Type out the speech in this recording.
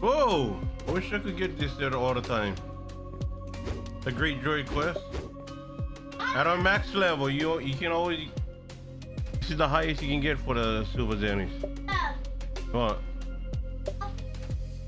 Whoa! I wish I could get this there all the time. The Great joy Quest. At our max level, you you can always. This is the highest you can get for the Silver Zannies. What?